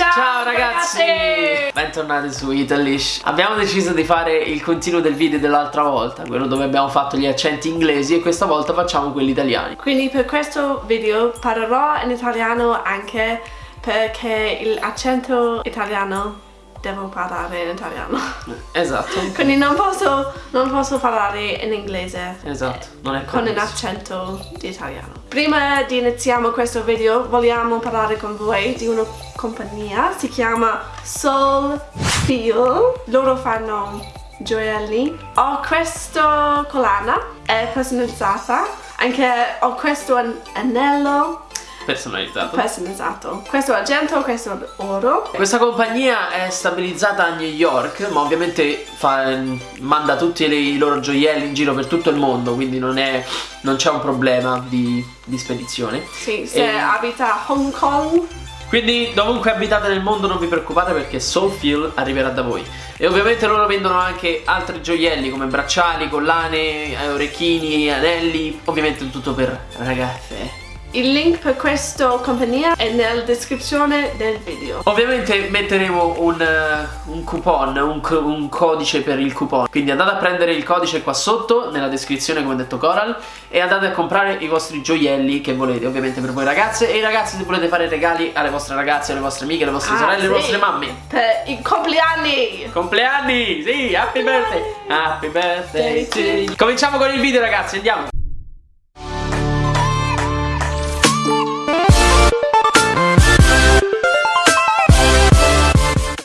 Ciao, Ciao ragazzi! ragazzi! Bentornati su Italish Abbiamo deciso di fare il continuo del video dell'altra volta Quello dove abbiamo fatto gli accenti inglesi E questa volta facciamo quelli italiani Quindi per questo video parlerò in italiano anche perché l'accento italiano devo parlare in italiano. Esatto Quindi non posso, non posso parlare in inglese. Esatto, non è Con un accento di italiano. Prima di iniziare questo video vogliamo parlare con voi di una compagnia, si chiama Soul Feel. Loro fanno gioielli. Ho questa collana, è personalizzata. Anche ho questo an- anello Personalizzato. Personalizzato. Questo è argento, questo è oro. Questa compagnia è stabilizzata a New York Ma ovviamente fa- manda tutti i loro gioielli in giro per tutto il mondo Quindi non è- non c'è un problema di, di spedizione. Sì, se E- abita a Hong Kong. Quindi dovunque abitate nel mondo non vi preoccupate perché Soulfeel arriverà da voi. E ovviamente loro vendono anche altri gioielli come bracciali, collane, eh, orecchini, anelli Ovviamente tutto per ragazze Il link per questa compagnia è nella descrizione del video. Ovviamente metteremo un, eh, un coupon, un, un codice per il coupon Quindi andate a prendere il codice qua sotto nella descrizione come ha detto Coral E andate a comprare i vostri gioielli che volete ovviamente per voi ragazze E i ragazzi se volete fare regali alle vostre ragazze, alle vostre amiche, alle vostre Ah, sorelle, alle sì, vostre mamme Per i compleanni! Compleanni! Sì, happy birthday! Happy birthday you. Cominciamo con il video ragazzi, andiamo!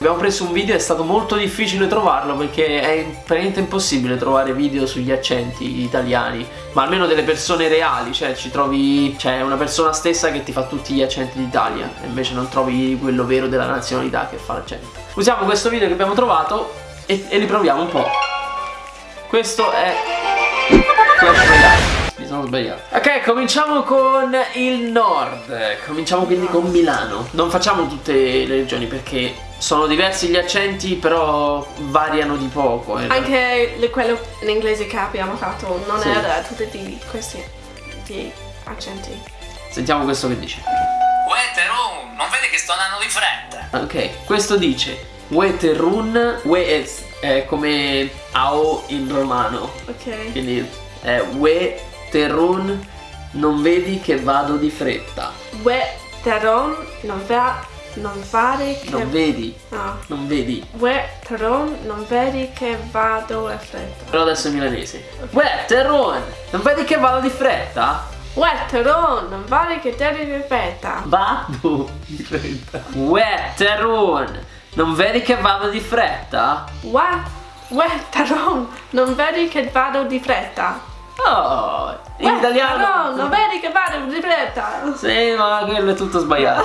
Abbiamo preso un video, è stato molto difficile trovarlo perché è praticamente impossibile trovare video sugli accenti italiani, ma almeno delle persone reali, cioè ci trovi, c'è una persona stessa che ti fa tutti gli accenti d'Italia e invece non trovi quello vero della nazionalità che fa l'accento. Usiamo questo video che abbiamo trovato e, e li proviamo un po'. Questo è Clash Royale. Mi sono sbagliato. Ok, cominciamo con il nord. Cominciamo quindi con Milano. Non facciamo tutte le regioni perché sono diversi gli accenti, però variano di poco. eh. Anche le- quello in inglese che abbiamo fatto non Sì. era tutti di questi di accenti. Sentiamo questo che dice. Uè Teron, non vedi che sto andando di fretta? Ok, questo dice Weterun, we è, è come AO in romano. Ok. Quindi è Weterun, non vedi che vado di fretta. We teron non va non fare che Non vedi, no. non vedi. We teron non vedi che vado a fretta. Però adesso è milanese. Weterun, non vedi che vado di fretta? We teron non vedi che devi di fretta. Vado di fretta. Weterun, non vedi che vado di fretta? Teron non vedi che vado di fretta. Oh, in italiano. teron non vedi che vado di fretta. Sì, ma quello è tutto sbagliato.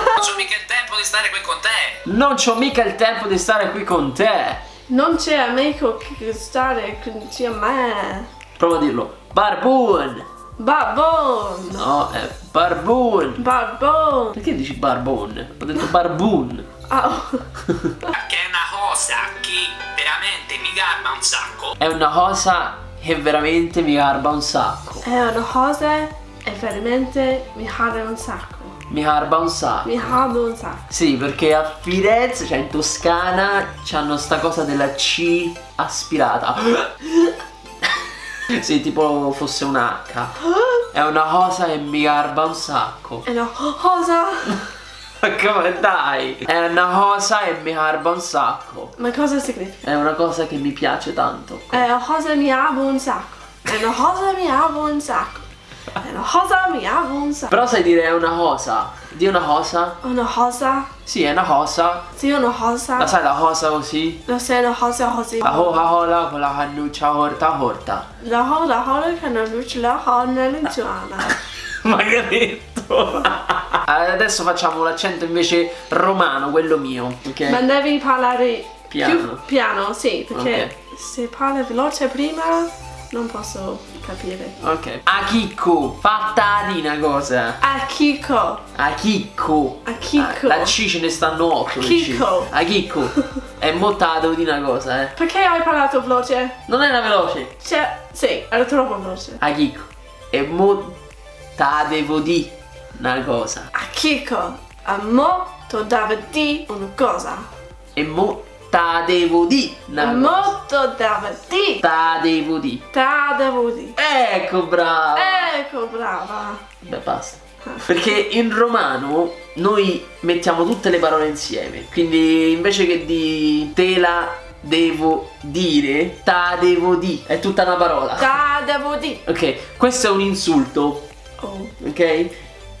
Non c'ho mica il tempo di stare qui con te. Non c'ho mica il tempo di stare qui con te. Non c'è amico che stare con a me. Prova a dirlo. Barbun. Babon. No, è barbun. Babon. Perché dici barbon? Ho detto barbun. Oh. Che è una cosa che veramente mi garba un sacco. È una cosa che veramente mi garba un sacco. È una cosa e veramente mi arde un sacco. Mi garba un sacco. Mi arde un sacco. Sì, perché a Firenze, cioè in Toscana, c'hanno sta cosa della C aspirata. sì, tipo fosse un H. È una cosa che mi garba un sacco. È una cosa. Ma come dai? È una cosa che mi garba un sacco. Ma cosa significa? È una cosa che mi piace tanto. È una cosa mi arde un sacco. È una cosa mi arde un sacco. È una cosa sacco. Però sai dire è una cosa? Di una cosa? Una cosa. Sì, è una cosa. Sì, una cosa. La sai la cosa così? Lo sai una cosa così. La hola hola con la cannuccia horta horta. La hola hola che non luce la honna luciana. Ma che detto? Adesso facciamo l'accento invece romano, quello mio. Ok? Ma devi parlare Piano. più piano, sì, perché se parli veloce prima non posso capire. Ok. A chicco, fatta di una cosa. A Kiko. A chicco. A chicco. Ah, La C ce ne stanno 8. chicco. A chicco. È mottato di una cosa, eh. Perché hai parlato veloce? Non era veloce. Cioè, sì, era troppo veloce. A chicco. E mo t'adevo di una cosa. A Kiko. A mo dava di una cosa. E mo ta devo di. Molto dava di. Ta devo di. Ta devo di. Ecco, bravo. Ecco, brava. Beh, basta. Perché in romano noi mettiamo tutte le parole insieme. Quindi invece che di te la devo dire, ta devo di. È tutta una parola. Ta devo di. Ok, questo è un insulto. Oh, Ok?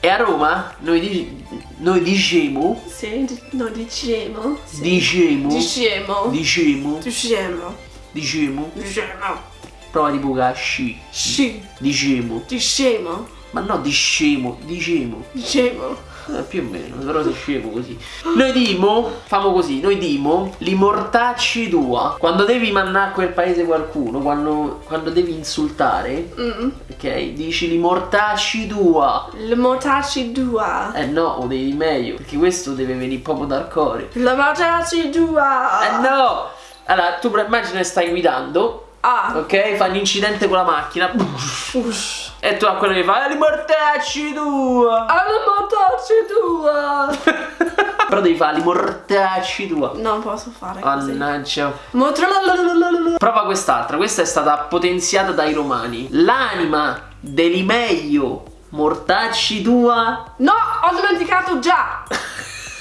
E a Roma noi, di- noi diciamo. sì, di- no, diciamo. Sì. Diciamo. Diciamo. Diciamo. Diciamo. Diciamo. Diciamo. Prova di buca sci. Sì. Diciamo. Diciamo. Ma no, diciamo. Diciamo. Diciamo. Eh, più o meno, però sei scemo così. Noi dimo, famo così, noi dimo, li mortacci tua. Quando devi mannare a quel paese qualcuno, quando, quando devi insultare, Mm. ok, dici li mortacci tua. Le motaci dua. Eh no, o devi meglio, perché questo deve venire proprio dal cuore. Le motaci dua. Eh no! Allora, tu immagina stai guidando, Ah. ok? Un incidente con la macchina. Ush. E tu a quello che fa, li mortacci tua. Ah, le motaci dua. Però devi fare mortacci tua. Non posso fare così. Mannaggia. Prova quest'altra, questa è stata potenziata dai romani. L'anima dell'imeio mortacci tua. No, ho dimenticato già.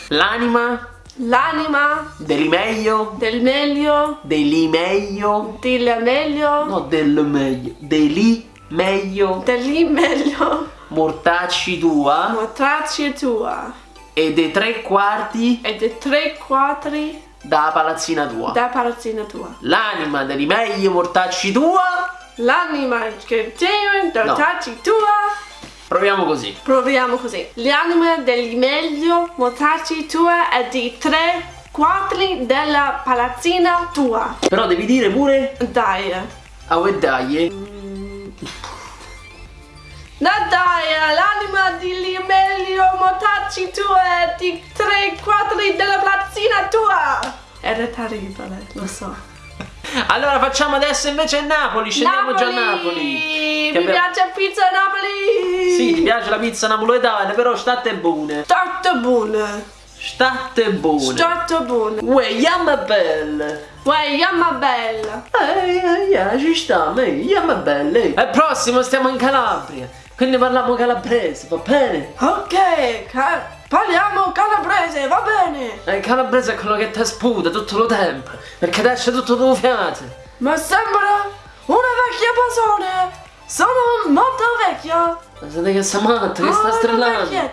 L'anima L'anima dell'imeio. del meglio. Dell'imeio. Del meglio. No, del meglio. Dell'imeio. Del meglio. Mortacci tua. Motaci tua. E dei tre quarti E di tre quattri da palazzina tua. da palazzina tua. L'anima dell'imeio mortacci tua. L'anima che tiene da No. tua. Proviamo così. Proviamo così. L'anima del meglio motaci tua è di tre quattri della palazzina tua. Però devi dire pure. Dai. A oh, dai. No dai, l'anima di meglio motaci tua è di tre quattri della palazzina tua. Era terribile, lo so. Allora facciamo adesso invece Napoli. Scendiamo già a Napoli. Mi Che abbiamo- piace pizza a Napoli. Sì, ti piace la pizza napoletana, però state buone. Tanto buona. State buone. Tanto buona. Uè, yamma belle. Uè, yamma bella. Eh, eh, eh, ci sta, yamma belle. Al prossimo stiamo in Calabria. Quindi parliamo calabrese, va bene? Ok, ca- parliamo calabrese, va bene. Eh, calabrese è quello che ti sputa tutto il tempo. Perché ti esce tutto tuo fiato. Ma sembra una vecchia persona. Sono molto vecchia. Ma siete che sta matta, che sta Ah, una strillando?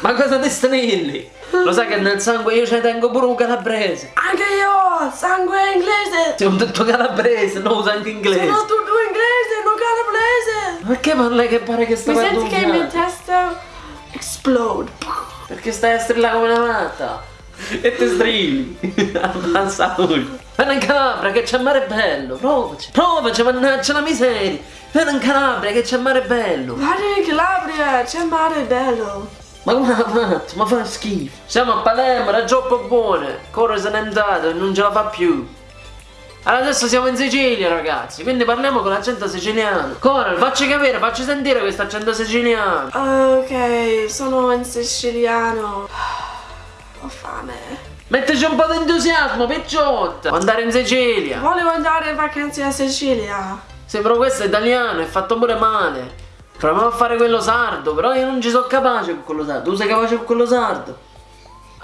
Ma cosa ti strilli? Lo sai che nel sangue io ci tengo pure un calabrese. Anche io, sangue inglese. Ti ho detto calabrese, non uso anche inglese. Sono tutto inglese, non calabrese. Perché parla che pare che sta Mi guardando senti un che il mio fiato? testa explode. Perché stai a strillare come una matta? E ti strilli. Avanza lui. Vieni in Calabria che c'è mare bello. Provaci. Provaci, mannaggia la miseria. Vieni in Calabria che c'è mare bello. Guarda in Calabria, c'è mare bello. Ma come ha fatto? Ma fa schifo. Siamo a Palermo, era troppo buone. Corre se n'è andato e non ce la fa più. Allora adesso siamo in Sicilia ragazzi, quindi parliamo con l'accento siciliano. Coral, facci capire, facci sentire questo accento siciliano. Ok, sono in siciliano. Ho fame. Mettici un po' di entusiasmo, picciotta. Andare in Sicilia. Volevo andare in vacanze a Sicilia. Sì, però questo è italiano, è fatto pure male. Proviamo a fare quello sardo, però io non ci sono capace con quello sardo. Tu sei capace con quello sardo?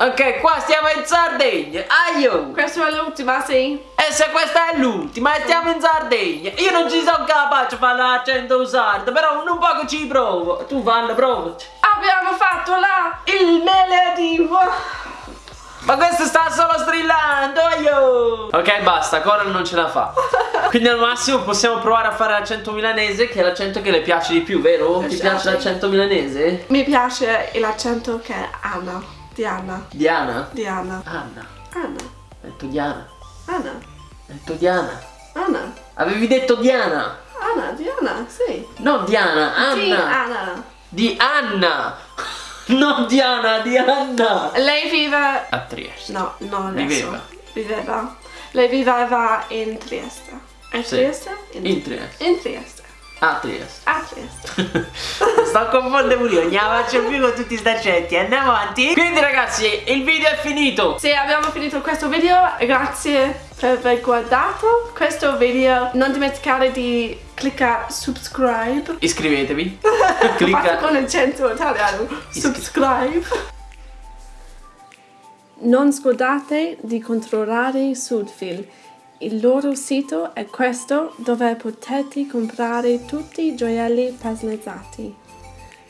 Ok, qua stiamo in Sardegna. Aio! Questa è l'ultima, sì? E se questa è l'ultima e stiamo in Sardegna, io non ci sono capace a fare l'accento sardo, però un po' che ci provo. Tu fallo, provaci. Abbiamo fatto la il melodivo. Ma questo sta solo strillando, aio! Ok, basta, Coral non ce la fa. Quindi al massimo possiamo provare a fare l'accento milanese, che è l'accento che le piace di più, vero? Ti piace l'accento milanese? Mi piace l'accento che Anna. Diana. Diana? Diana. Anna. Anna. Ho detto Diana. Anna. Ho detto Diana. Anna. Avevi detto Diana. Anna, Diana, sì. No, Diana, Sì, Anna. Anna. Di Anna. Non Diana, di Anna. Lei vive... A Trieste. No, no adesso. Viveva. Viveva. Lei viveva in Trieste. In Sì. Trieste? In Trieste. In Trieste. A Trieste. A Trieste. Sto a confondere pure faccio più con tutti sti accenti, andiamo avanti. Quindi ragazzi, il video è finito. Sì, abbiamo finito questo video, grazie per aver guardato questo video. Non dimenticare di cliccare subscribe. Iscrivetevi. Clicca con accento italiano. Subscribe. Non scordate di controllare Sudfil. Il loro sito è questo dove potete comprare tutti i gioielli personalizzati.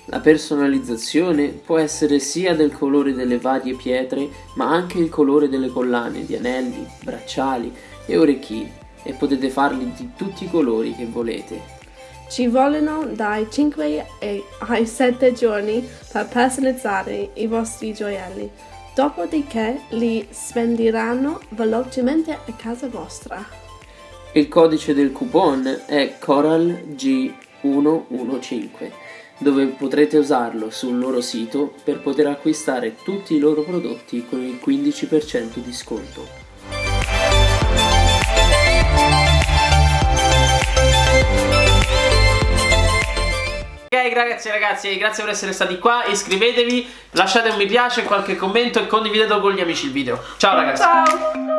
La personalizzazione può essere sia del colore delle varie pietre, ma anche il colore delle collane di anelli, bracciali e orecchini e potete farli di tutti i colori che volete. Ci vogliono dai 5 ai 7 giorni per personalizzare i vostri gioielli, dopodiché li spenderanno velocemente a casa vostra. Il codice del coupon è CoralG115, dove potrete usarlo sul loro sito per poter acquistare tutti i loro prodotti con il 15% di sconto. Ragazzi ragazzi, grazie per essere stati qua, iscrivetevi, lasciate un mi piace, qualche commento e condividetelo con gli amici il video. Ciao ragazzi! Ciao!